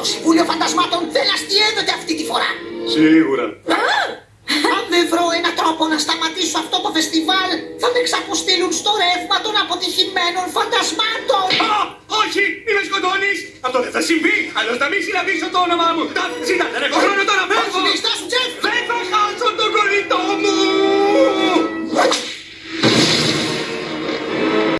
Το Συμβούλιο Φαντασμάτων δεν αστιεύεται αυτή τη φορά. Σίγουρα. Αν δεν βρω ένα τρόπο να σταματήσω αυτό το φεστιβάλ, θα με ξαποστείλουν στο ρεύμα των αποτυχημένων φαντασμάτων. Α, όχι, μην με σκοτώνεις. Αυτό δεν θα συμβεί. αλλιώς θα μην συναντήσω το όνομά μου. Τα, ζήτα, δεν έχω χρόνο τώρα.